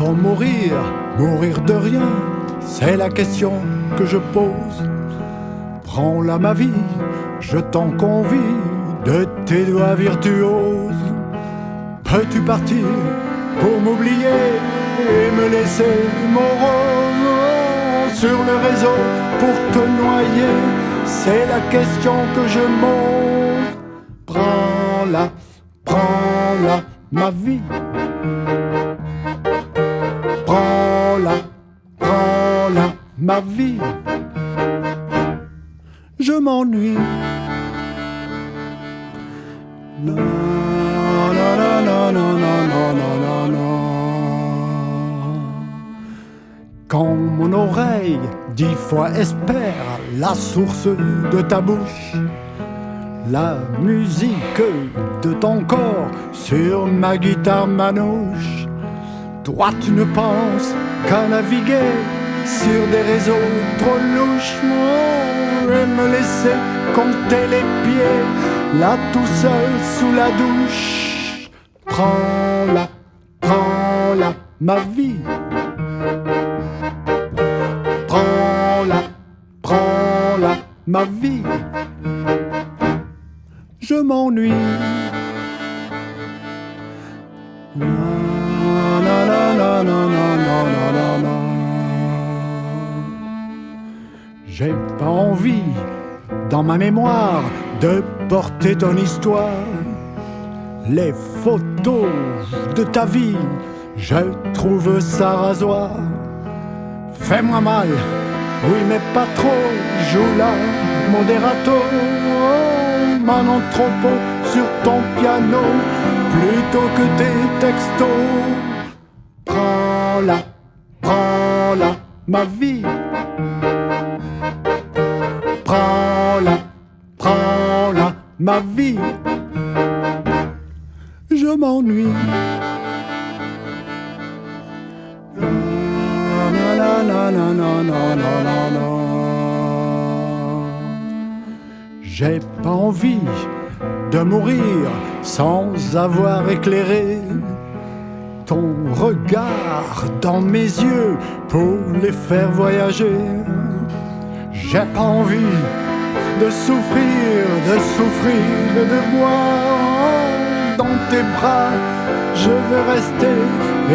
Mourir, mourir de rien C'est la question que je pose. Prends-la ma vie, je t'en convie de tes doigts virtuoses. Peux-tu partir pour m'oublier et me laisser mon rôle sur le réseau pour te noyer? C'est la question que je monte. Prends-la, prends-la, ma vie. Voilà, voilà ma vie. Je m'ennuie. Quand mon oreille dix fois espère la source de ta bouche, la musique de ton corps sur ma guitare manouche. Toi, tu ne penses qu'à naviguer sur des réseaux trop louches et me laisser compter les pieds là tout seul sous la douche. Prends-la, prends-la, ma vie. Prends-la, prends-la, ma vie. Je m'ennuie. J'ai pas envie, dans ma mémoire, de porter ton histoire. Les photos de ta vie, je trouve ça rasoir. Fais-moi mal, oui mais pas trop, joue la modérato, oh, mon trop sur ton piano, plutôt que tes textos. Prends-la, prends-la, ma vie. Prends-la, prends-la, ma vie. Je m'ennuie. J'ai pas envie de mourir sans avoir éclairé ton regard dans mes yeux pour les faire voyager. J'ai pas envie de souffrir, de souffrir de boire dans tes bras. Je veux rester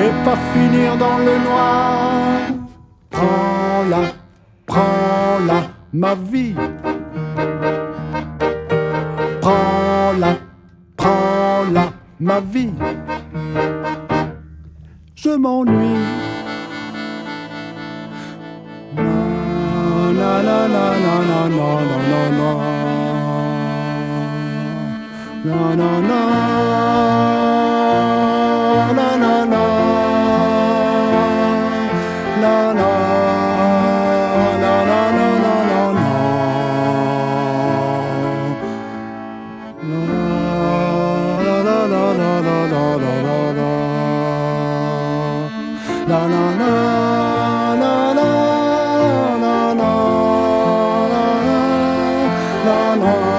et pas finir dans le noir. Prends-la, prends-la, ma vie. Prends-la, prends-la, ma vie. Je m'ennuie. Non, non, non, non, non, non, non, non, non. Non, non, non. la la la la la la la la la